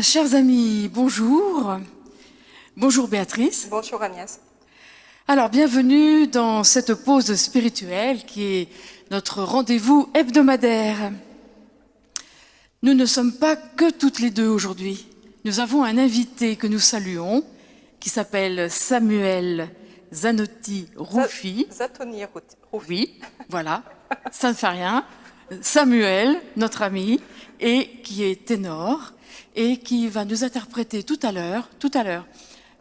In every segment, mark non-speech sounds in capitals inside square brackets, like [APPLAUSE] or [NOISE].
Bien, chers amis, bonjour. Bonjour Béatrice. Bonjour Agnès. Alors, bienvenue dans cette pause spirituelle qui est notre rendez-vous hebdomadaire. Nous ne sommes pas que toutes les deux aujourd'hui. Nous avons un invité que nous saluons qui s'appelle Samuel Zanotti Roufi. Zatoni Roufi. Oui, voilà, ça ne fait rien. Samuel, notre ami, et qui est ténor et qui va nous interpréter tout à l'heure, tout à l'heure,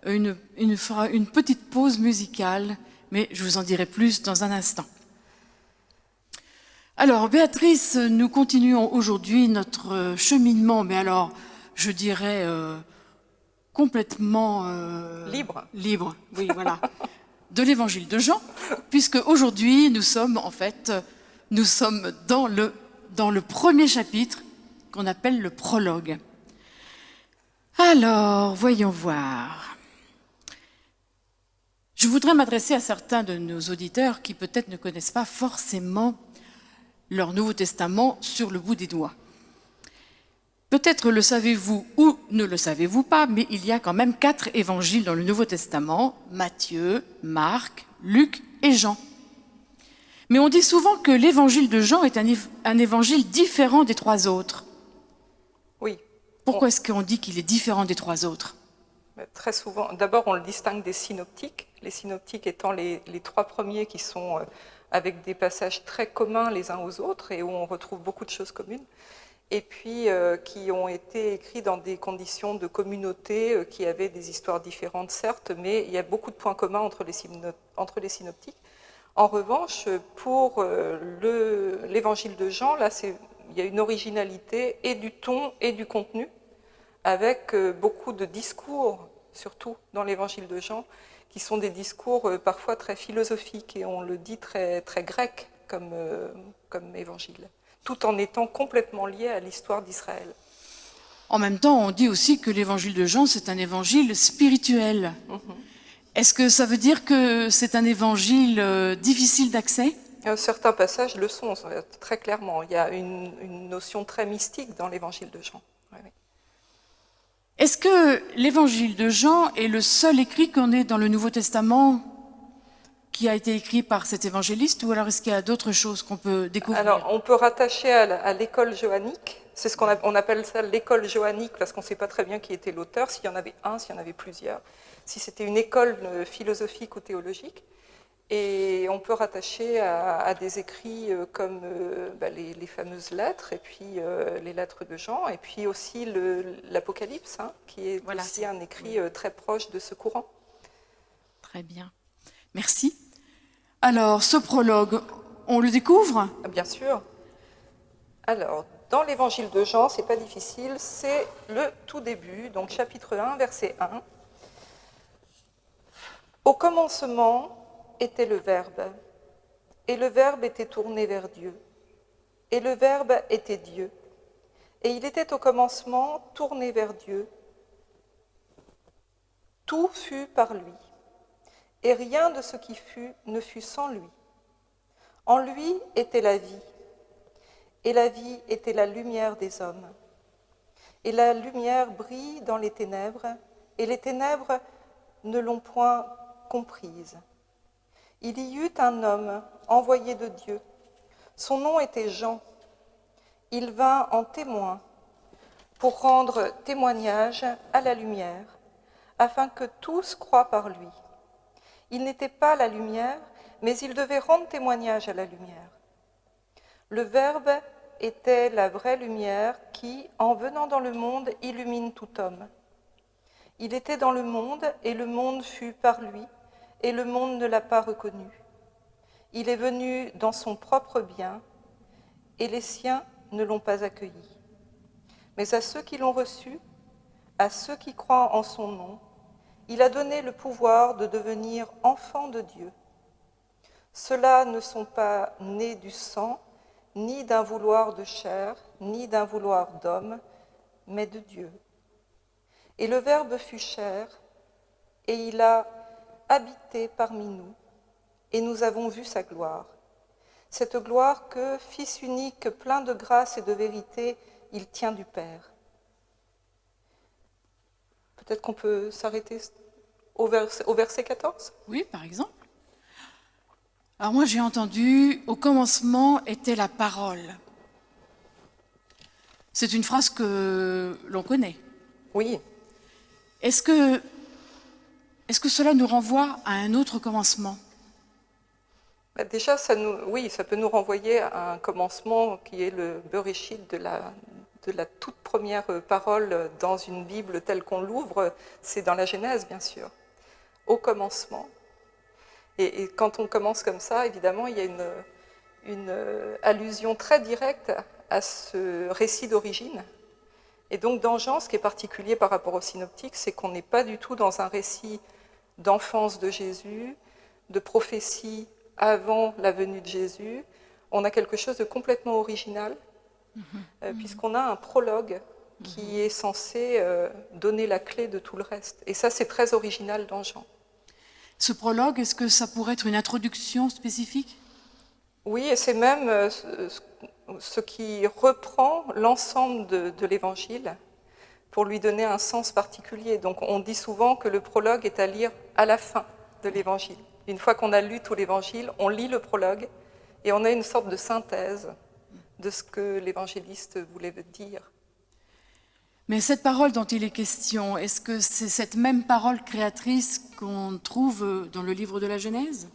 une, une, une petite pause musicale, mais je vous en dirai plus dans un instant. Alors, Béatrice, nous continuons aujourd'hui notre cheminement, mais alors, je dirais euh, complètement euh, libre. Libre, oui, [LAUGHS] voilà, de l'évangile de Jean, puisque aujourd'hui, nous sommes en fait, nous sommes dans le, dans le premier chapitre qu'on appelle le prologue. Alors, voyons voir. Je voudrais m'adresser à certains de nos auditeurs qui peut-être ne connaissent pas forcément leur Nouveau Testament sur le bout des doigts. Peut-être le savez-vous ou ne le savez-vous pas, mais il y a quand même quatre évangiles dans le Nouveau Testament, Matthieu, Marc, Luc et Jean. Mais on dit souvent que l'évangile de Jean est un, évangile différent des trois autres. Pourquoi est-ce qu'on dit qu'il est différent des trois autres? Très souvent, d'abord on le distingue des synoptiques, les synoptiques étant les, trois premiers qui sont euh, avec des passages très communs les uns aux autres et où on retrouve beaucoup de choses communes, et puis euh, qui ont été écrits dans des conditions de communauté euh, qui avaient des histoires différentes, certes, mais il y a beaucoup de points communs entre les, synoptiques. En revanche, pour l'évangile de Jean, là, il y a une originalité et du ton et du contenu, avec euh, beaucoup de discours, surtout dans l'évangile de Jean, qui sont des discours euh, parfois très philosophiques et on le dit très, très grec comme, euh, comme évangile, tout en étant complètement lié à l'histoire d'Israël. En même temps, on dit aussi que l'évangile de Jean, c'est un évangile spirituel. Mm -hmm. Est-ce que ça veut dire que c'est un évangile euh, difficile d'accès? Certains passages le sont, très clairement. Il y a une, une notion très mystique dans l'évangile de Jean. Est-ce que l'évangile de Jean est le seul écrit qu'on ait dans le Nouveau Testament qui a été écrit par cet évangéliste ou alors est-ce qu'il y a d'autres choses qu'on peut découvrir? Alors, on peut rattacher à l'école johannique. C'est ce qu'on on appelle ça l'école johannique parce qu'on ne sait pas très bien qui était l'auteur, s'il y en avait un, s'il y en avait plusieurs, si c'était une école euh, philosophique ou théologique. Et on peut rattacher à, à des écrits euh, comme euh, bah, les, les, fameuses lettres, et puis euh, les lettres de Jean, et puis aussi l'Apocalypse, hein, qui est voilà, aussi un écrit euh, très proche de ce courant. Très bien. Merci. Alors, ce prologue, on le découvre? Bien sûr. Alors, dans l'évangile de Jean, c'est pas difficile, c'est le tout début, donc chapitre 1, verset 1. Au commencement, était le Verbe, et le Verbe était tourné vers Dieu, et le Verbe était Dieu, et il était au commencement tourné vers Dieu. Tout fut par lui, et rien de ce qui fut ne fut sans lui. En lui était la vie, et la vie était la lumière des hommes. Et la lumière brille dans les ténèbres, et les ténèbres ne l'ont point comprise. Il y eut un homme envoyé de Dieu. Son nom était Jean. Il vint en témoin pour rendre témoignage à la lumière, afin que tous croient par lui. Il n'était pas la lumière, mais il devait rendre témoignage à la lumière. Le Verbe était la vraie lumière qui, en venant dans le monde, illumine tout homme. Il était dans le monde, et le monde fut par lui, et le monde ne l'a pas reconnu. Il est venu dans son propre bien, et les siens ne l'ont pas accueilli. Mais à ceux qui l'ont reçu, à ceux qui croient en son nom, il a donné le pouvoir de devenir enfants de Dieu. Ceux-là ne sont pas nés du sang, ni d'un vouloir de chair, ni d'un vouloir d'homme, mais de Dieu. Et le Verbe fut chair, et il a habité parmi nous, et nous avons vu sa gloire. Cette gloire que, Fils unique, plein de grâce et de vérité, il tient du Père. Peut-être qu'on peut, s'arrêter au verset, au verset 14 Oui, par exemple. Alors moi j'ai entendu, au commencement était la parole. C'est une phrase que l'on connaît. Oui. Est-ce que, est que cela nous renvoie à un autre commencement? Bah, Déjà, ça oui, ça peut nous renvoyer à un commencement qui est le Bereshit de la, toute première parole dans une Bible telle qu'on l'ouvre. C'est dans la Genèse, bien sûr. Au commencement. Et, quand on commence comme ça, évidemment, il y a une, une allusion très directe à ce récit d'origine. Et donc dans Jean, ce qui est particulier par rapport au synoptique, c'est qu'on n'est pas du tout dans un récit d'enfance de Jésus, de prophétie avant la venue de Jésus. On a quelque chose de complètement original, euh, puisqu'on a un prologue qui est censé euh, donner la clé de tout le reste. Et ça, c'est très original dans Jean. Ce prologue, est-ce que ça pourrait être une introduction spécifique? Oui, et c'est même euh, ce- ce- ce qui reprend l'ensemble de, de l'évangile pour lui donner un sens particulier. Donc on dit souvent que le prologue est à lire à la fin de l'évangile. Une fois qu'on a lu tout l'évangile, on lit le prologue et on a une sorte de synthèse de ce que l'évangéliste voulait dire. Mais cette parole dont il est question, est-ce que c'est cette même parole créatrice qu'on trouve dans le livre de la Genèse?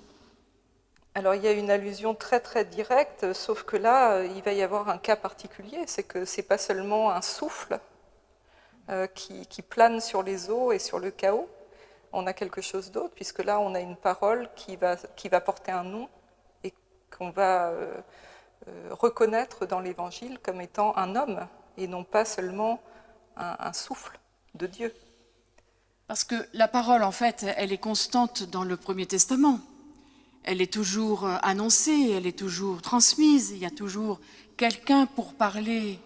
Alors il y a une allusion très très directe, sauf que là, il va y avoir un cas particulier, c'est que c'est pas seulement un souffle euh, qui, plane sur les eaux et sur le chaos, on a quelque chose d'autre, puisque là on a une parole qui va, qui va porter un nom et qu'on va euh, euh, reconnaître dans l'Évangile comme étant un homme et non pas seulement un, souffle de Dieu. Parce que la parole, en fait, elle est constante dans le Premier Testament. Elle est toujours annoncée, elle est toujours transmise, il y a toujours quelqu'un pour parler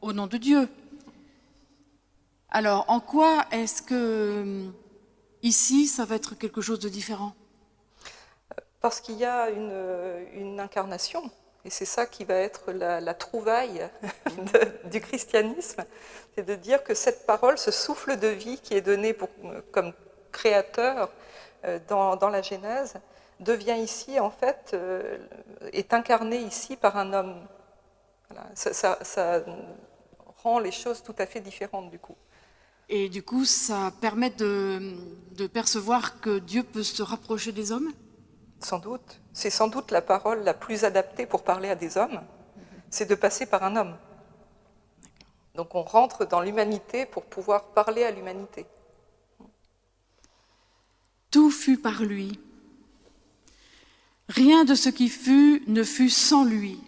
au nom de Dieu. Alors, en quoi est-ce que hum, ici, ça va être quelque chose de différent? Parce qu'il y a une, incarnation, et c'est ça qui va être la, trouvaille [LAUGHS] du christianisme, c'est de dire que cette parole, ce souffle de vie qui est donné comme créateur euh, dans, la Genèse, devient ici, en fait, euh, est incarné ici par un homme. Ça rend les choses tout à fait différentes du coup. Et du coup, ça permet de, de percevoir que Dieu peut se rapprocher des hommes? Sans doute. C'est sans doute la parole la plus adaptée pour parler à des hommes, c'est de passer par un homme. Donc on rentre dans l'humanité pour pouvoir parler à l'humanité. Tout fut par lui. Rien de ce qui fut ne fut sans lui.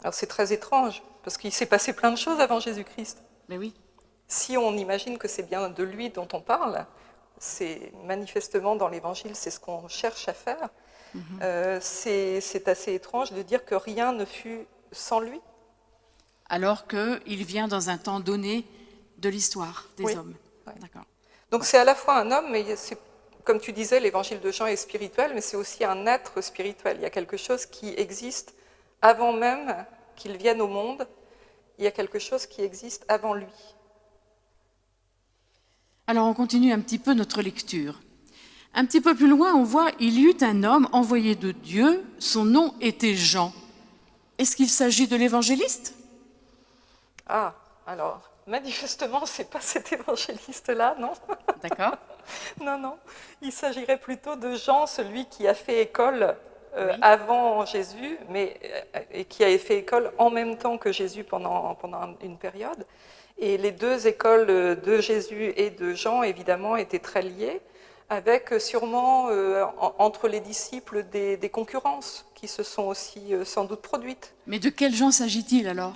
Alors c'est très étrange, parce qu'il s'est passé plein de choses avant Jésus-Christ. Mais oui. Si on imagine que c'est bien de lui dont on parle, c'est manifestement dans l'Évangile, c'est ce qu'on cherche à faire. Euh, c'est assez étrange de dire que rien ne fut sans lui. Alors qu'il vient dans un temps donné de l'histoire des Oui. hommes. Ouais. D'accord. Donc c'est à la fois un homme, mais c'est, comme tu disais, l'évangile de Jean est spirituel, mais c'est aussi un être spirituel. Il y a quelque chose qui existe avant même qu'il vienne au monde. Il y a quelque chose qui existe avant lui. Alors on continue un petit peu notre lecture. Un petit peu plus loin, on voit il y eut un homme envoyé de Dieu, son nom était Jean. Est-ce qu'il s'agit de l'évangéliste? Ah, alors, manifestement, c'est pas cet évangéliste-là, non? D'accord. [LAUGHS] Non, non. Il s'agirait plutôt de Jean, celui qui a fait école euh, Oui. avant Jésus, mais euh, et qui a fait école en même temps que Jésus pendant, pendant une période. Et les deux écoles euh, de Jésus et de Jean, évidemment, étaient très liées, avec sûrement euh, en- entre les disciples des, des concurrences qui se sont aussi sans doute produites. Mais de quel Jean s'agit-il alors?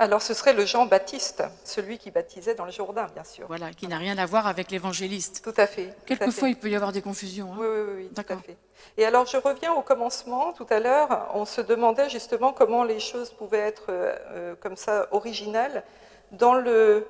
Alors ce serait le Jean Baptiste, celui qui baptisait dans le Jourdain, bien sûr. Voilà, qui n'a rien à voir avec l'évangéliste. Tout à fait. Quelquefois, il peut y avoir des confusions. hein. Oui, oui, oui, tout à fait. Et alors, je reviens au commencement. Tout à l'heure, on se demandait justement comment les choses pouvaient être euh, euh, comme ça originelles. Dans le,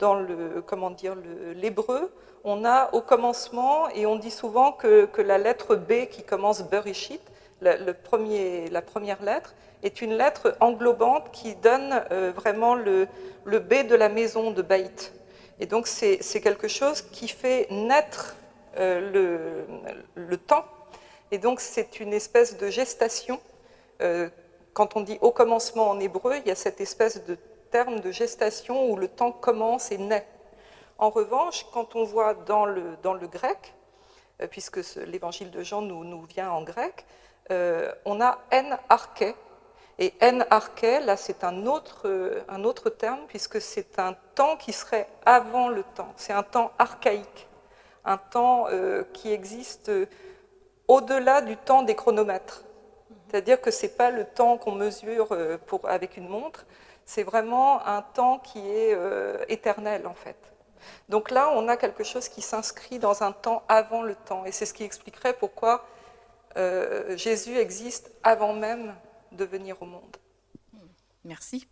dans le, comment dire, l'hébreu, on a au commencement, et on dit souvent que, que la lettre B qui commence Bereshit, la, première lettre, est une lettre englobante qui donne euh, vraiment le, B de la maison de Baït. Et donc c'est quelque chose qui fait naître le, le, temps. Et donc c'est une espèce de gestation. quand on dit au commencement en hébreu, il y a cette espèce de terme de gestation où le temps commence et naît. En revanche, quand on voit dans le, grec, euh, puisque l'évangile de Jean nous, vient en grec, euh, on a en arché. Et en arché, là, c'est un autre, euh, un autre terme, puisque c'est un temps qui serait avant le temps. C'est un temps archaïque, un temps qui existe au-delà du temps des chronomètres. C'est-à-dire que ce n'est pas le temps qu'on mesure pour, avec une montre, c'est vraiment un temps qui est éternel, en fait. Donc là, on a quelque chose qui s'inscrit dans un temps avant le temps. Et c'est ce qui expliquerait pourquoi euh, Jésus existe avant même de venir au monde. Merci.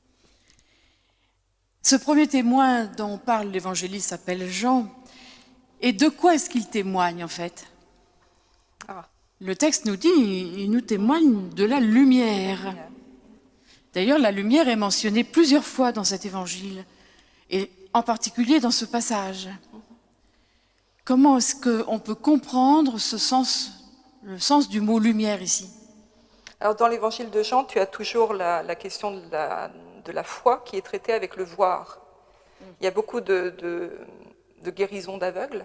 Ce premier témoin dont parle l'évangéliste s'appelle Jean. Et de quoi est-ce qu'il témoigne en fait? Ah. Le texte nous dit, il nous témoigne de la lumière. D'ailleurs, la lumière est mentionnée plusieurs fois dans cet évangile. Et en particulier dans ce passage. Comment est-ce qu'on peut comprendre ce sens, le sens du mot lumière ici Alors dans l'évangile de Jean, tu as toujours la, question de la, foi qui est traitée avec le voir. Il y a beaucoup de, guérisons d'aveugles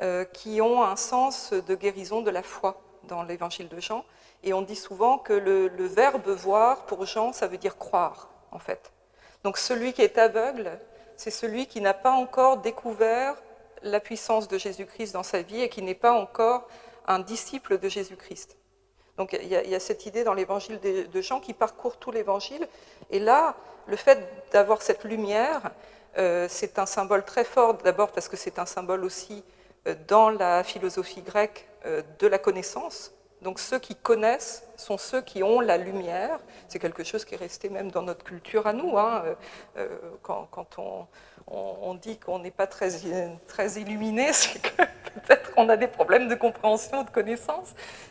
euh, qui ont un sens de guérison de la foi dans l'évangile de Jean. Et on dit souvent que le verbe voir, pour Jean, ça veut dire croire, en fait. Donc celui qui est aveugle, c'est celui qui n'a pas encore découvert la puissance de Jésus-Christ dans sa vie et qui n'est pas encore un disciple de Jésus-Christ. Donc il y, a, cette idée dans l'évangile de, Jean qui parcourt tout l'évangile. Et là, le fait d'avoir cette lumière, euh, c'est un symbole très fort, d'abord parce que c'est un symbole aussi euh, dans la philosophie grecque euh, de la connaissance. Donc ceux qui connaissent sont ceux qui ont la lumière. C'est quelque chose qui est resté même dans notre culture à nous. Hein. Quand, on, dit qu'on n'est pas très, très illuminé, [LAUGHS] c'est que [LAUGHS] peut-être on a des problèmes de compréhension, de connaissance.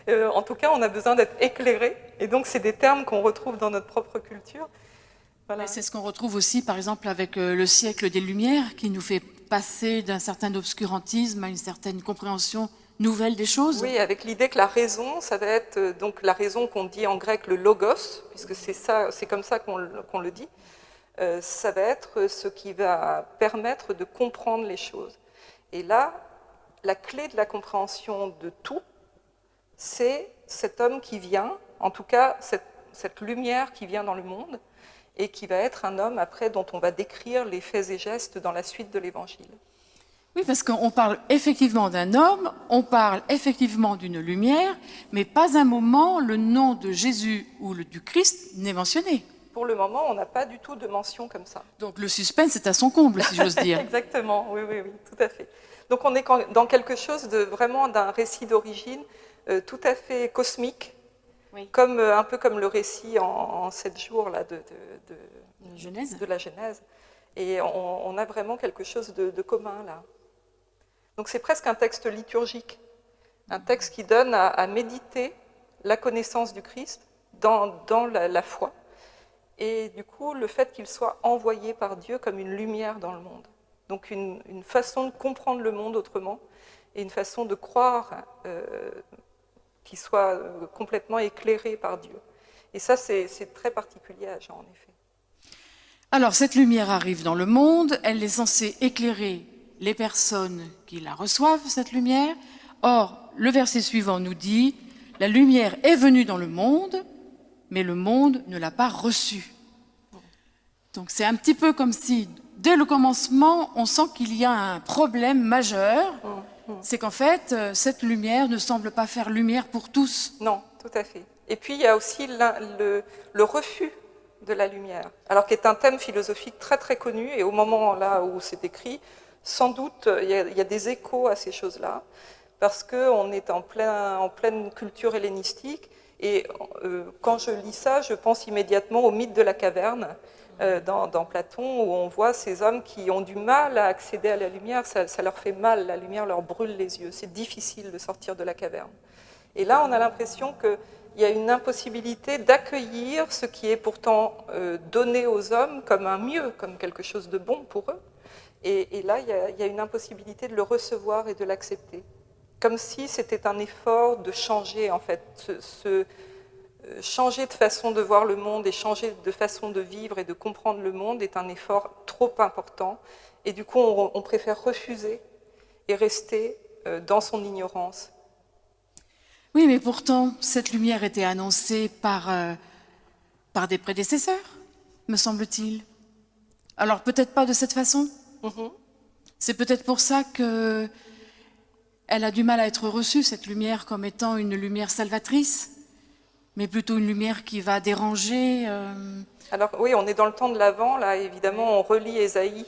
Euh, en tout cas, on a besoin d'être éclairé. Et donc c'est des termes qu'on retrouve dans notre propre culture. C'est ce qu'on retrouve aussi, par exemple, avec le siècle des Lumières, qui nous fait passer d'un certain obscurantisme à une certaine compréhension nouvelle des choses Oui, avec l'idée que la raison, ça va être euh, donc la raison qu'on dit en grec le logos, puisque c'est ça, c'est comme ça qu'on le dit. Euh, ça va être ce qui va permettre de comprendre les choses. Et là, la clé de la compréhension de tout, c'est cet homme qui vient, en tout cas cette, cette lumière qui vient dans le monde, et qui va être un homme après dont on va décrire les faits et gestes dans la suite de l'Évangile. Oui, parce qu'on parle effectivement d'un homme, on parle effectivement d'une lumière, mais pas un moment le nom de Jésus ou le, du Christ n'est mentionné. Pour le moment, on n'a pas du tout de mention comme ça. Donc le suspense est à son comble, si j'ose dire. [LAUGHS] Exactement, oui, oui, oui, tout à fait. Donc on est dans quelque chose de vraiment d'un récit d'origine euh, tout à fait cosmique, comme, euh, un peu comme le récit en, sept jours là, de, de, de, Genèse. de la Genèse. Et on, a vraiment quelque chose de, commun là. Donc c'est presque un texte liturgique, un texte qui donne à, méditer la connaissance du Christ dans, la, foi, et du coup le fait qu'il soit envoyé par Dieu comme une lumière dans le monde. Donc une, façon de comprendre le monde autrement, et une façon de croire euh, qu'il soit euh, complètement éclairé par Dieu. Et ça, c'est très particulier à Jean, en effet. Alors, cette lumière arrive dans le monde, elle est censée éclairer les personnes qui la reçoivent, cette lumière. Or, le verset suivant nous dit, la lumière est venue dans le monde, mais le monde ne l'a pas reçue. Donc c'est un petit peu comme si, dès le commencement, on sent qu'il y a un problème majeur, c'est qu'en fait, euh, cette lumière ne semble pas faire lumière pour tous. Non, tout à fait. Et puis il y a aussi le, le refus de la lumière, alors qui est un thème philosophique très très connu, et au moment là où c'est écrit, sans doute, il y, a, des échos à ces choses-là, parce qu'on est en, plein, en, pleine culture hellénistique, et euh, quand je lis ça, je pense immédiatement au mythe de la caverne, euh, dans, Platon, où on voit ces hommes qui ont du mal à accéder à la lumière, ça, leur fait mal, la lumière leur brûle les yeux, c'est difficile de sortir de la caverne. Et là, on a l'impression qu'il y a une impossibilité d'accueillir ce qui est pourtant euh, donné aux hommes comme un mieux, comme quelque chose de bon pour eux, Et, là, il y, a, une impossibilité de le recevoir et de l'accepter. Comme si c'était un effort de changer, en fait, ce, changer de façon de voir le monde et changer de façon de vivre et de comprendre le monde est un effort trop important. Et du coup, on, on préfère refuser et rester euh, dans son ignorance. Oui, mais pourtant, cette lumière était annoncée par, euh, par des prédécesseurs, me semble-t-il. Alors peut-être pas de cette façon. Mm -hmm. C'est peut-être pour ça que elle a du mal à être reçue, cette lumière, comme étant une lumière salvatrice mais plutôt une lumière qui va déranger. Euh... Alors oui, on est dans le temps de l'Avent, là évidemment on relit Ésaïe,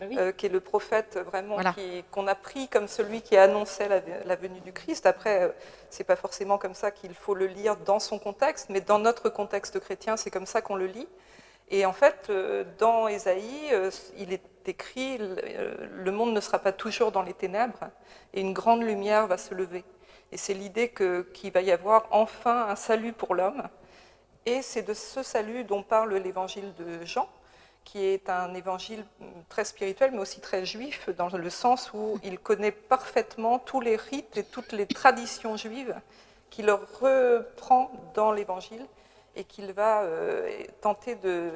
ben oui. euh, qui est le prophète vraiment voilà. qu'on a pris comme celui qui annonçait la, la venue du Christ. Après, euh, c'est pas forcément comme ça qu'il faut le lire dans son contexte, mais dans notre contexte chrétien, c'est comme ça qu'on le lit. Et en fait, dans Ésaïe, il est écrit le monde ne sera pas toujours dans les ténèbres et une grande lumière va se lever. Et c'est l'idée qu'il qu va y avoir enfin un salut pour l'homme. Et c'est de ce salut dont parle l'évangile de Jean, qui est un évangile très spirituel, mais aussi très juif, dans le sens où il connaît parfaitement tous les rites et toutes les traditions juives, qu'il reprend dans l'évangile et qu'il va euh, tenter de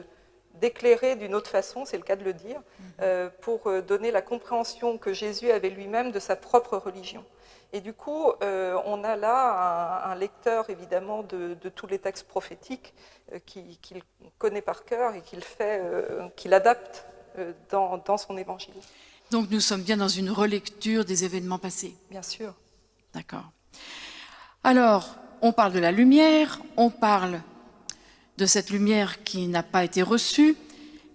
d'éclairer d'une autre façon, c'est le cas de le dire, euh, pour donner la compréhension que Jésus avait lui-même de sa propre religion. Et du coup, euh, on a là un, un lecteur, évidemment, de, de, tous les textes prophétiques euh, qu'il qu connaît par cœur et qu'il fait, euh, qu'il adapte dans, dans, son évangile. Donc nous sommes bien dans une relecture des événements passés Bien sûr. D'accord. Alors, on parle de la lumière, on parle de cette lumière qui n'a pas été reçue,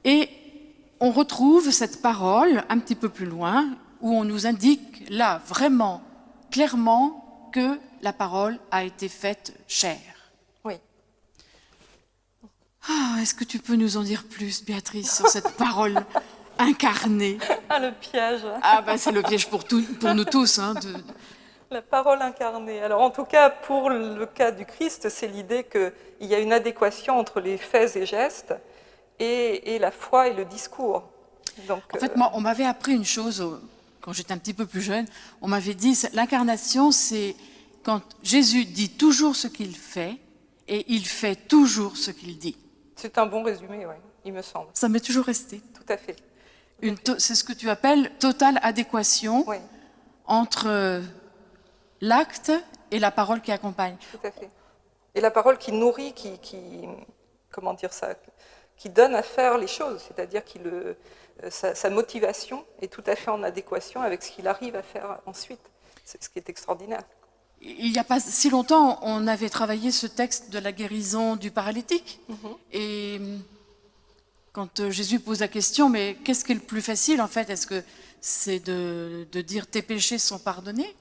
et on retrouve cette parole un petit peu plus loin, où on nous indique là, vraiment, clairement que la parole a été faite chair. Oui. Ah, Est-ce que tu peux nous en dire plus, Béatrice, sur cette [LAUGHS] parole incarnée? Ah, le piège Ah, ben c'est le piège pour, tout, pour nous tous. Hein, de... La parole incarnée. Alors, en tout cas, pour le cas du Christ, c'est l'idée qu'il y a une adéquation entre les faits et gestes et, et la foi et le discours. Donc, en fait, euh... moi, on m'avait appris une chose quand j'étais un petit peu plus jeune, on m'avait dit l'incarnation, c'est quand Jésus dit toujours ce qu'il fait et il fait toujours ce qu'il dit. C'est un bon résumé, oui, il me semble. Ça m'est toujours resté. Tout à fait. C'est ce que tu appelles totale adéquation oui. entre l'acte et la parole qui accompagne. Tout à fait. Et la parole qui nourrit, qui, qui comment dire ça, qui donne à faire les choses, c'est-à-dire qui le sa, sa, motivation est tout à fait en adéquation avec ce qu'il arrive à faire ensuite. C'est ce qui est extraordinaire. Il n'y a pas si longtemps, on avait travaillé ce texte de la guérison du paralytique. Mm -hmm. Et quand Jésus pose la question, mais qu'est-ce qui est le plus facile en fait? Est-ce que c'est de, de, dire tes péchés sont pardonnés?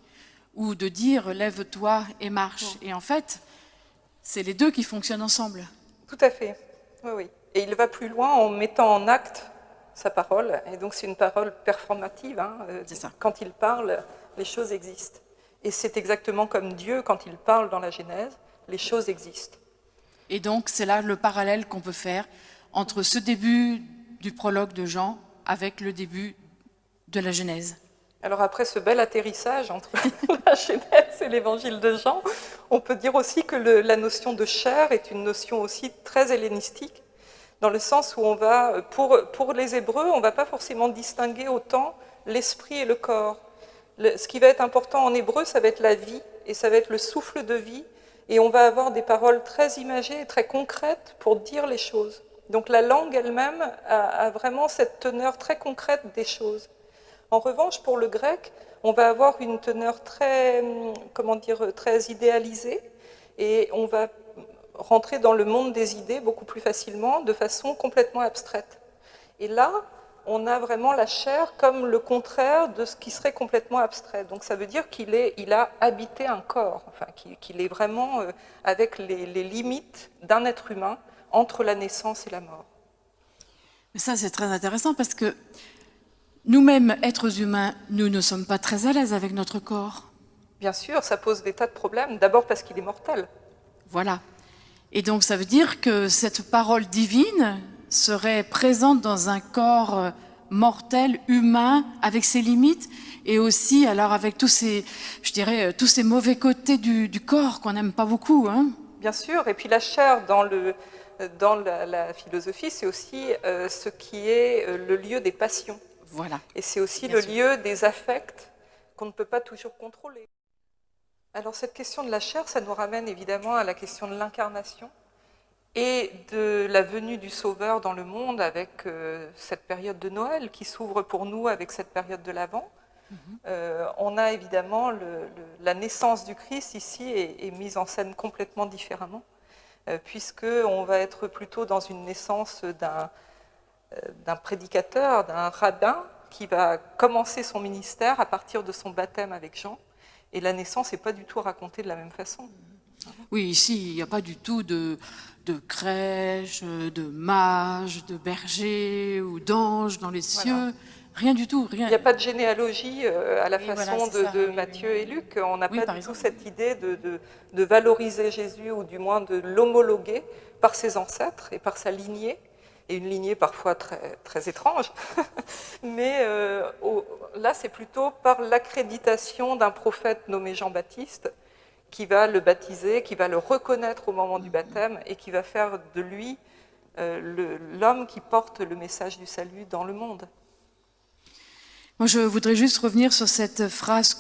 Ou de dire lève-toi et marche? -hmm. Et en fait, c'est les deux qui fonctionnent ensemble. Tout à fait. Oui, oui. Et il va plus loin en mettant en acte sa parole. Et donc c'est une parole performative. Hein. Quand il parle, les choses existent. Et c'est exactement comme Dieu, quand il parle dans la Genèse, les choses existent. Et donc c'est là le parallèle qu'on peut faire entre ce début du prologue de Jean avec le début de la Genèse. Alors après ce bel atterrissage entre [LAUGHS] la Genèse et l'évangile de Jean, on peut dire aussi que le, la notion de chair est une notion aussi très hellénistique dans le sens où on va, pour, pour les Hébreux, on ne va pas forcément distinguer autant l'esprit et le corps. Ce qui va être important en hébreu, ça va être la vie, et ça va être le souffle de vie, et on va avoir des paroles très imagées et très concrètes pour dire les choses. Donc la langue elle-même a, a, vraiment cette teneur très concrète des choses. En revanche, pour le grec, on va avoir une teneur très, comment dire, très idéalisée, et on va rentrer dans le monde des idées beaucoup plus facilement, de façon complètement abstraite. Et là, on a vraiment la chair comme le contraire de ce qui serait complètement abstrait. Donc ça veut dire qu'il il a habité un corps, enfin, qu'il qu est vraiment euh, avec les, les limites d'un être humain entre la naissance et la mort. Mais ça, c'est très intéressant parce que nous-mêmes, êtres humains, nous ne sommes pas très à l'aise avec notre corps. Bien sûr, ça pose des tas de problèmes. D'abord parce qu'il est mortel. Voilà. Et donc ça veut dire que cette parole divine serait présente dans un corps mortel, humain, avec ses limites, et aussi alors avec tous ces, je dirais, euh, tous ces mauvais côtés du, corps qu'on n'aime pas beaucoup. Hein. Bien sûr, et puis la chair dans, le, dans la, philosophie, c'est aussi euh, ce qui est euh, le lieu des passions. Voilà. Et c'est aussi le lieu des affects qu'on ne peut pas toujours contrôler. Alors cette question de la chair, ça nous ramène évidemment à la question de l'incarnation et de la venue du Sauveur dans le monde avec euh, cette période de Noël qui s'ouvre pour nous avec cette période de l'Avent. Mhm. Euh, on a évidemment la naissance du Christ ici est, mise en scène complètement différemment, euh, puisqu'on va être plutôt dans une naissance d'un prédicateur, d'un rabbin, qui va commencer son ministère à partir de son baptême avec Jean, et la naissance n'est pas du tout racontée de la même façon. Oui, ici, il n'y a pas du tout de, de crèche, de mage, de berger ou d'ange dans les cieux. Rien du tout. Rien. Il n'y a pas de généalogie euh, à la façon de, Matthieu et Luc. On n'a pas du tout cette idée de, de, valoriser Jésus ou du moins de l'homologuer par ses ancêtres et par sa lignée et une lignée parfois très, très étrange. [LAUGHS] Mais euh, là, c'est plutôt par l'accréditation d'un prophète nommé Jean-Baptiste qui va le baptiser, qui va le reconnaître au moment du baptême et qui va faire de lui euh, l'homme qui porte le message du salut dans le monde. Moi, je voudrais juste revenir sur cette phrase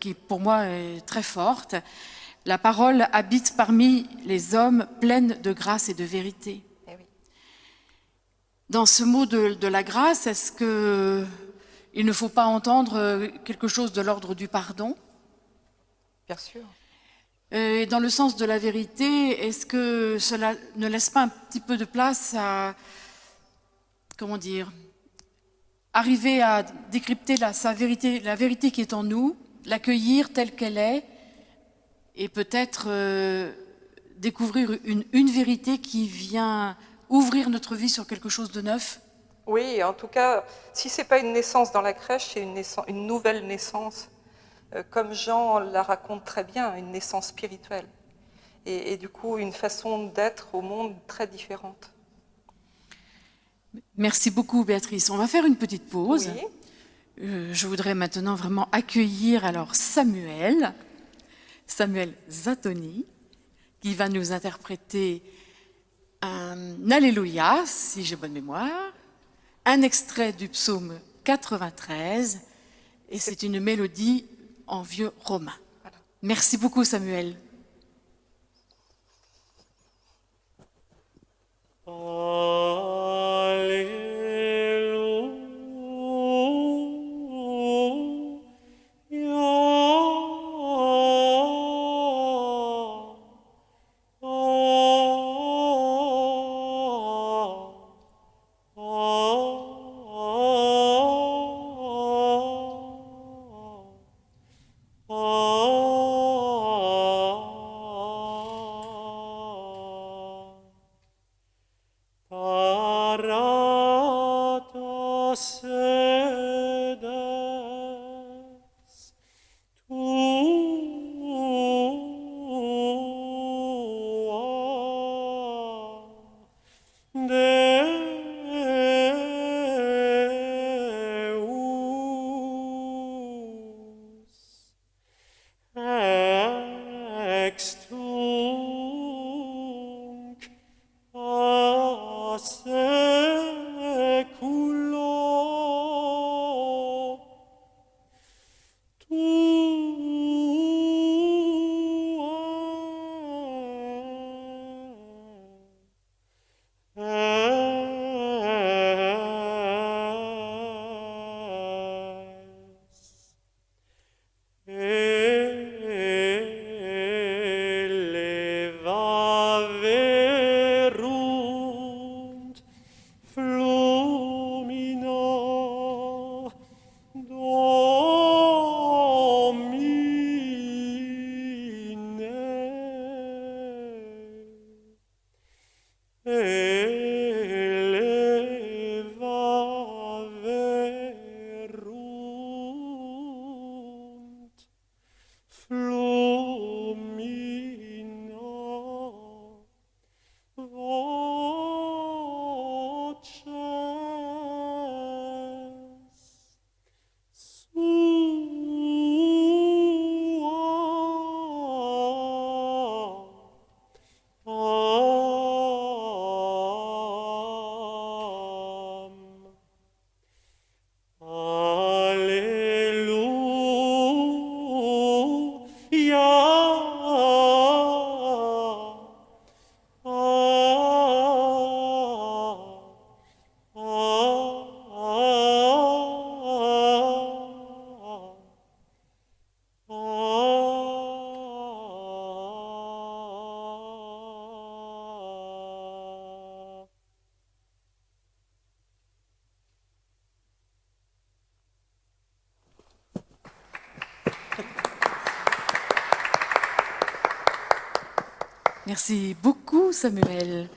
qui, pour moi, est très forte. La parole habite parmi les hommes pleine de grâce et de vérité. Dans ce mot de, la grâce, est-ce qu'il ne faut pas entendre quelque chose de l'ordre du pardon? Bien sûr. Euh, et dans le sens de la vérité, est-ce que cela ne laisse pas un petit peu de place à, comment dire, arriver à décrypter la, sa vérité, la vérité qui est en nous, l'accueillir telle qu'elle est, et peut-être euh, découvrir une, une vérité qui vient ouvrir notre vie sur quelque chose de neuf? Oui, en tout cas, si ce n'est pas une naissance dans la crèche, c'est une, une, nouvelle naissance, euh, comme Jean la raconte très bien, une naissance spirituelle. Et, du coup, une façon d'être au monde très différente. Merci beaucoup, Béatrice. On va faire une petite pause. Euh, je voudrais maintenant vraiment accueillir alors Samuel, Samuel Zatoni, qui va nous interpréter un Alléluia, si j'ai bonne mémoire, un extrait du psaume 93, et c'est une mélodie en vieux romain. Merci beaucoup Samuel. Oh. ます。Merci beaucoup, Samuel.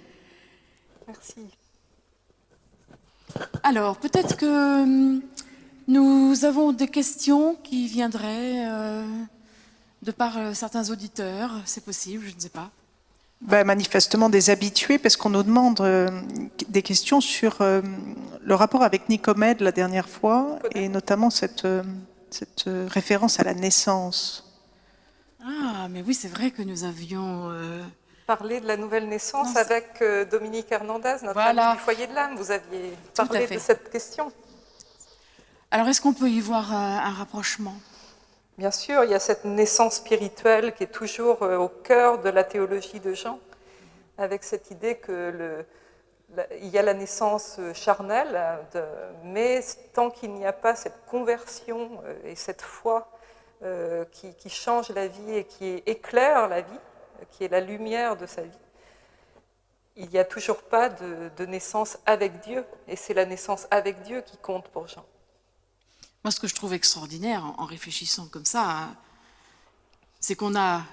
Merci. Alors, peut-être que hum, nous avons des questions qui viendraient euh, de par euh, certains auditeurs. C'est possible, je ne sais pas. Ben, manifestement des habitués, parce qu'on nous demande euh, des questions sur euh, le rapport avec Nicomède la dernière fois, et notamment cette, euh, cette euh, référence à la naissance. Ah, mais oui, c'est vrai que nous avions... Parler de la nouvelle naissance Non, avec euh, Dominique Hernandez, notre Voilà. ami du foyer de l'âme. Vous aviez parlé de cette question. Alors, est-ce qu'on peut y voir euh, un rapprochement? Bien sûr, il y a cette naissance spirituelle qui est toujours euh, au cœur de la théologie de Jean, avec cette idée que le, il y a la naissance charnelle, de- mais tant qu'il n'y a pas cette conversion et cette foi euh, qui, qui change la vie et qui éclaire la vie, qui est la lumière de sa vie, il n'y a toujours pas de, naissance avec Dieu, et c'est la naissance avec Dieu qui compte pour Jean. Moi, ce que je trouve extraordinaire en, réfléchissant comme ça, c'est qu'on a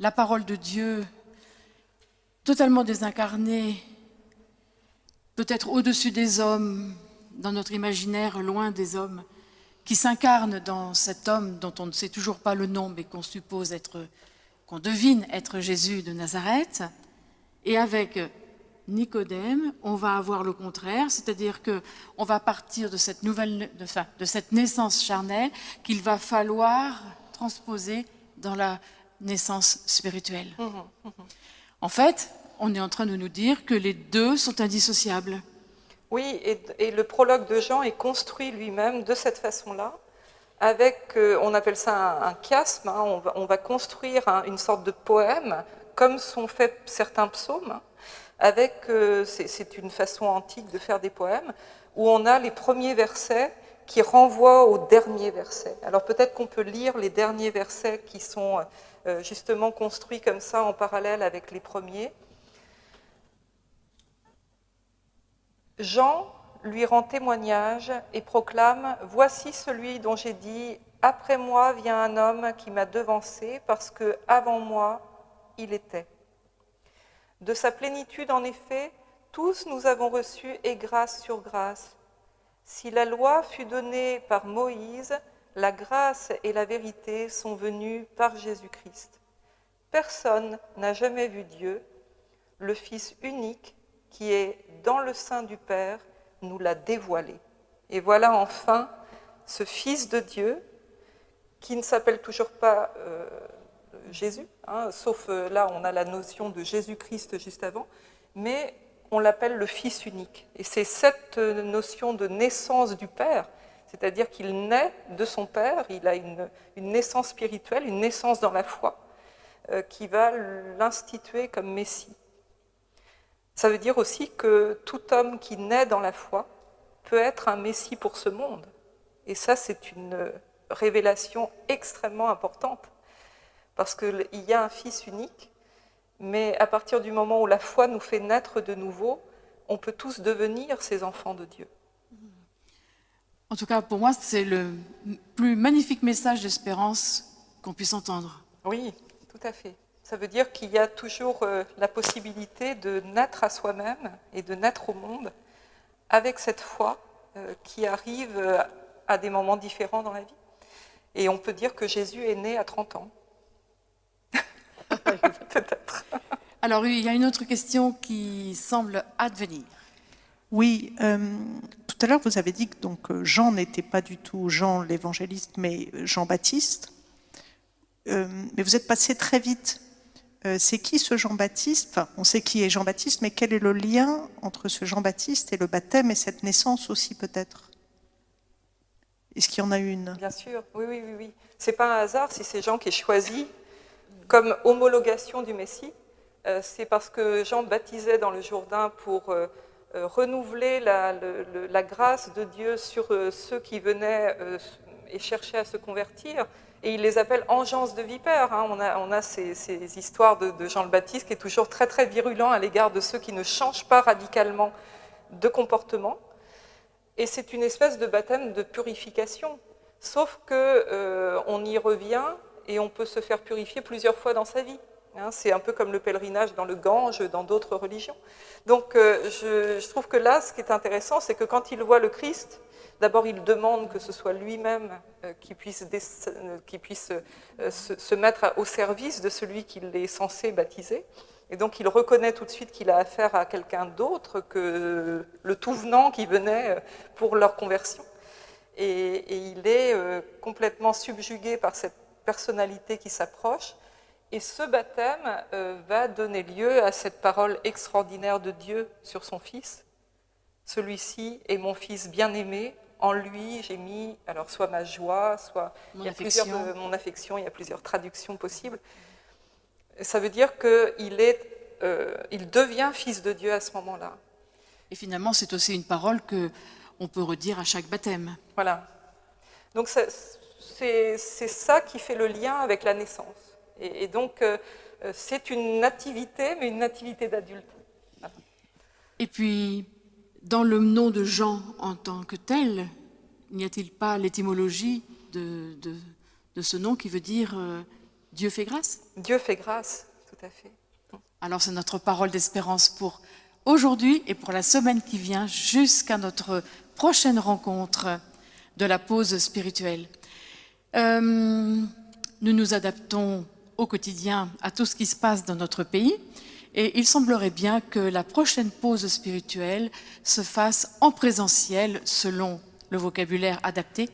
la parole de Dieu totalement désincarnée, peut-être au-dessus des hommes, dans notre imaginaire, loin des hommes, qui s'incarne dans cet homme dont on ne sait toujours pas le nom, mais qu'on suppose être, qu'on devine être Jésus de Nazareth. Et avec Nicodème, on va avoir le contraire, c'est-à-dire que on va partir de cette nouvelle, de, enfin, de cette naissance charnelle qu'il va falloir transposer dans la naissance spirituelle. En fait, on est en train de nous dire que les deux sont indissociables. Oui, et, et le prologue de Jean est construit lui-même de cette façon-là, avec, euh, on appelle ça un, chiasme, hein, on, va, on va construire un- une sorte de poème, comme sont faits certains psaumes, hein, avec, euh, c'est c'est une façon antique de faire des poèmes, où on a les premiers versets qui renvoient aux derniers versets. Alors peut-être qu'on peut lire les derniers versets qui sont euh, justement construits comme ça en parallèle avec les premiers. Jean lui rend témoignage et proclame Voici celui dont j'ai dit Après moi vient un homme qui m'a devancé parce que avant moi il était. De sa plénitude, en effet, tous nous avons reçu et grâce sur grâce. Si la loi fut donnée par Moïse, la grâce et la vérité sont venues par Jésus-Christ. Personne n'a jamais vu Dieu. Le Fils unique qui est dans le sein du Père nous l'a dévoilé. Et voilà enfin ce Fils de Dieu qui ne s'appelle toujours pas euh, Jésus, hein, sauf euh, là on a la notion de Jésus-Christ juste avant, mais on l'appelle le Fils unique. Et c'est cette euh, notion de naissance du Père, c'est-à-dire qu'il naît de son Père, il a une, naissance spirituelle, une naissance dans la foi, qui va l'instituer comme Messie. Ça veut dire aussi que tout homme qui naît dans la foi peut être un Messie pour ce monde. Et ça, c'est une révélation extrêmement importante, parce qu'il y a un Fils unique, mais à partir du moment où la foi nous fait naître de nouveau, on peut tous devenir ces enfants de Dieu. En tout cas, pour moi, c'est le plus magnifique message d'espérance qu'on puisse entendre. Oui, tout à fait. Ça veut dire qu'il y a toujours euh, la possibilité de naître à soi-même et de naître au monde avec cette foi euh, qui arrive euh, à des moments différents dans la vie. Et on peut dire que Jésus est né à 30 ans. [LAUGHS] Peut-être. Alors, il y a une autre question qui semble advenir. Oui, euh, tout à l'heure vous avez dit que donc, Jean n'était pas du tout Jean l'évangéliste, mais Jean-Baptiste. Euh, mais vous êtes passé très vite. Euh, c'est qui ce Jean-Baptiste on sait qui est Jean-Baptiste, mais quel est le lien entre ce Jean-Baptiste et le baptême et cette naissance aussi peut-être? Est-ce qu'il y en a une? Bien sûr, oui, oui, oui. oui. C'est pas un hasard si c'est Jean qui est choisi comme homologation du Messie. Euh, c'est parce que Jean baptisait dans le Jourdain pour euh, renouveler la, grâce de Dieu sur ceux qui venaient et cherchaient à se convertir. Et il les appelle engeance de vipères. hein. On a, ces, histoires de, Jean le Baptiste qui est toujours très très virulent à l'égard de ceux qui ne changent pas radicalement de comportement. Et c'est une espèce de baptême de purification. Sauf que euh, y revient et on peut se faire purifier plusieurs fois dans sa vie. Hein, c'est un peu comme le pèlerinage dans le Gange, dans d'autres religions. Donc euh, je, trouve que là, ce qui est intéressant, c'est que quand il voit le Christ, d'abord il demande que ce soit lui-même euh, qui puisse, puisse se, mettre au service de celui qu'il est censé baptiser. Et donc il reconnaît tout de suite qu'il a affaire à quelqu'un d'autre que le tout venant qui venait pour leur conversion. Et il est complètement subjugué par cette personnalité qui s'approche et ce baptême euh, va donner lieu à cette parole extraordinaire de Dieu sur son Fils. Celui-ci est mon Fils bien-aimé, en lui j'ai mis alors soit ma joie, soit mon, il y a affection. Plusieurs, mon affection, il y a plusieurs traductions possibles. Ça veut dire qu'il est, euh, il devient Fils de Dieu à ce moment-là. Et finalement, c'est aussi une parole que on peut redire à chaque baptême. Voilà. Donc c'est ça qui fait le lien avec la naissance. Et, donc, euh, c'est une nativité, mais une nativité d'adulte. Et puis, dans le nom de Jean en tant que tel, n'y a-t-il pas l'étymologie de, de, de, ce nom qui veut dire euh, Dieu fait grâce? Dieu fait grâce, tout à fait. Alors, c'est notre parole d'espérance pour aujourd'hui et pour la semaine qui vient, jusqu'à notre prochaine rencontre de la pause spirituelle. Euh, nous nous adaptons au quotidien à tout ce qui se passe dans notre pays. Et il semblerait bien que la prochaine pause spirituelle se fasse en présentiel selon le vocabulaire adapté.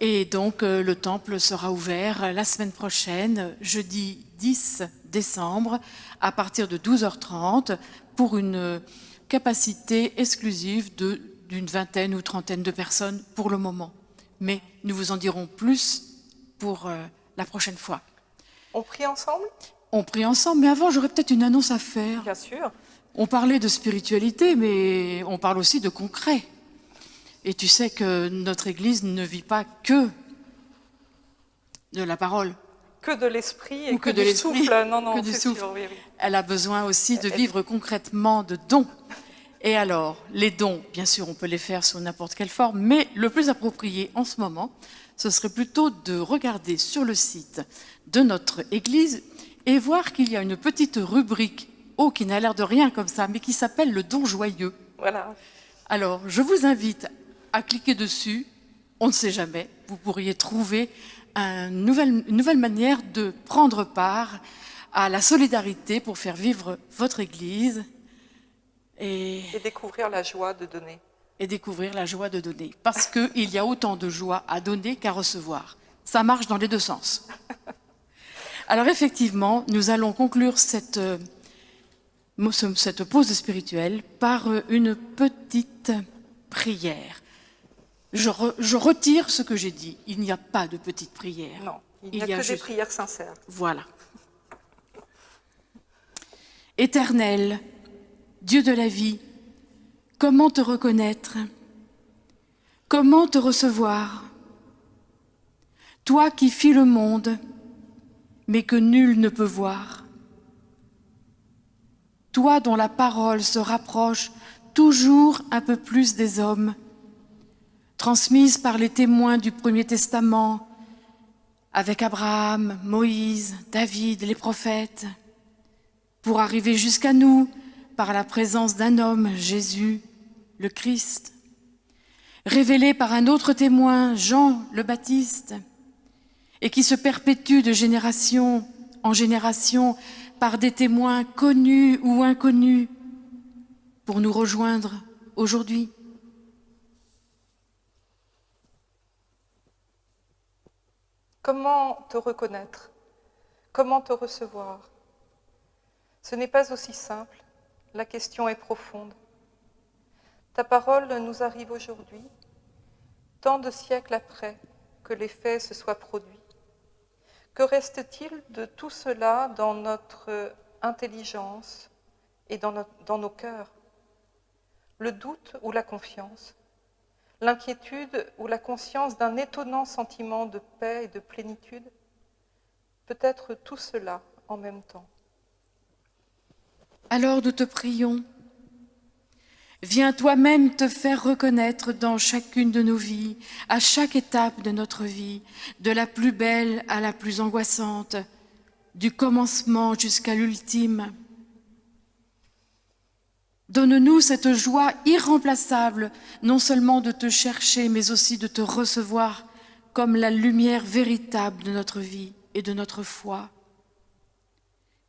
Et donc euh, le temple sera ouvert la semaine prochaine, jeudi 10 décembre, à partir de 12h30, pour une capacité exclusive d'une vingtaine ou trentaine de personnes pour le moment. Mais nous vous en dirons plus pour euh, la prochaine fois. On prie ensemble? On prie ensemble, mais avant, j'aurais peut-être une annonce à faire. Bien sûr. On parlait de spiritualité, mais on parle aussi de concret. Et tu sais que notre Église ne vit pas que de la parole. Que de l'esprit et que, que, de du souffle. Non, non, que du souffle. Sûr, oui, oui. Elle a besoin aussi de vivre concrètement de dons. Et alors, les dons, bien sûr, on peut les faire sous n'importe quelle forme, mais le plus approprié en ce moment, ce serait plutôt de regarder sur le site de notre Église et voir qu'il y a une petite rubrique, oh, qui n'a l'air de rien comme ça, mais qui s'appelle le don joyeux. Voilà. Alors, je vous invite à cliquer dessus. On ne sait jamais, vous pourriez trouver une nouvelle, une nouvelle manière de prendre part à la solidarité pour faire vivre votre Église. Et, et découvrir la joie de donner. Et découvrir la joie de donner. Parce qu'il y a autant de joie à donner qu'à recevoir. Ça marche dans les deux sens. [LAUGHS] Alors effectivement, nous allons conclure cette, euh, cette pause spirituelle par euh, une petite prière. Je, re, je retire ce que j'ai dit. Il n'y a pas de petite prière. Non, il n'y a, a, que juste... des prières sincères. Voilà. Éternel, Dieu de la vie, comment te reconnaître? Comment te recevoir? Toi qui fis le monde, mais que nul ne peut voir. Toi dont la parole se rapproche toujours un peu plus des hommes, transmise par les témoins du Premier Testament, avec Abraham, Moïse, David, les prophètes, pour arriver jusqu'à nous par la présence d'un homme, Jésus, le Christ, révélé par un autre témoin, Jean le Baptiste, et qui se perpétue de génération en génération par des témoins connus ou inconnus pour nous rejoindre aujourd'hui. Comment te reconnaître? Comment te recevoir? Ce n'est pas aussi simple, la question est profonde. Ta parole nous arrive aujourd'hui, tant de siècles après que les faits se soient produits. Que reste-t-il de tout cela dans notre intelligence et dans, nos cœurs? Le doute ou la confiance? L'inquiétude ou la conscience d'un étonnant sentiment de paix et de plénitude? Peut-être tout cela en même temps. Alors nous te prions, Viens toi-même te faire reconnaître dans chacune de nos vies, à chaque étape de notre vie, de la plus belle à la plus angoissante, du commencement jusqu'à l'ultime. Donne-nous cette joie irremplaçable, non seulement de te chercher, mais aussi de te recevoir comme la lumière véritable de notre vie et de notre foi.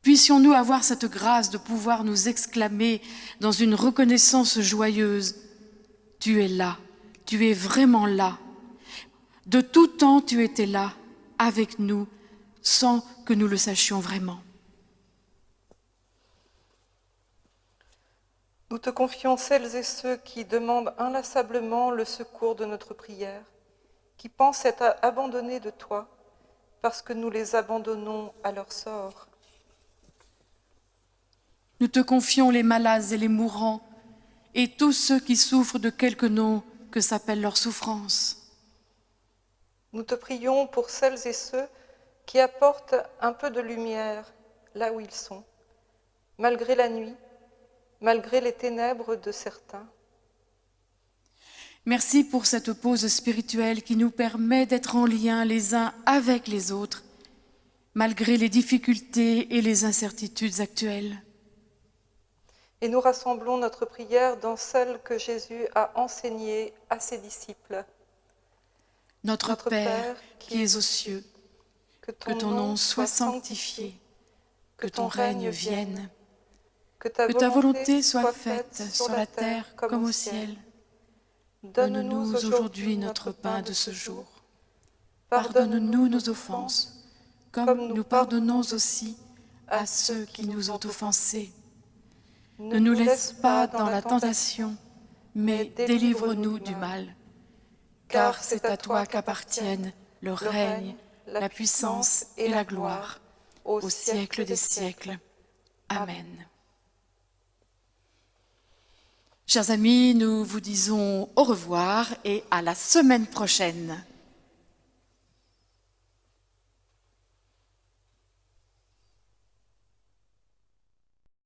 Puissions-nous avoir cette grâce de pouvoir nous exclamer dans une reconnaissance joyeuse, Tu es là, tu es vraiment là. De tout temps, tu étais là, avec nous, sans que nous le sachions vraiment. Nous te confions celles et ceux qui demandent inlassablement le secours de notre prière, qui pensent être abandonnés de toi, parce que nous les abandonnons à leur sort. Nous te confions les malades et les mourants, et tous ceux qui souffrent de quelque nom que s'appelle leur souffrance. Nous te prions pour celles et ceux qui apportent un peu de lumière là où ils sont, malgré la nuit, malgré les ténèbres de certains. Merci pour cette pause spirituelle qui nous permet d'être en lien les uns avec les autres, malgré les difficultés et les incertitudes actuelles. Et nous rassemblons notre prière dans celle que Jésus a enseignée à ses disciples. Notre, notre Père, qui es aux cieux, que ton, que ton nom soit sanctifié, que ton règne vienne, que ta, volonté soit faite sur la terre comme au ciel. Donne-nous aujourd'hui notre pain de ce jour. Pardonne-nous nos offenses, comme nous pardonnons aussi à ceux qui nous ont offensés. Ne nous laisse pas dans la tentation, mais délivre-nous du mal. Car c'est à toi qu'appartiennent le règne, la puissance et la gloire, au siècle des siècles. Amen. Chers amis, nous vous disons au revoir et à la semaine prochaine.